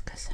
because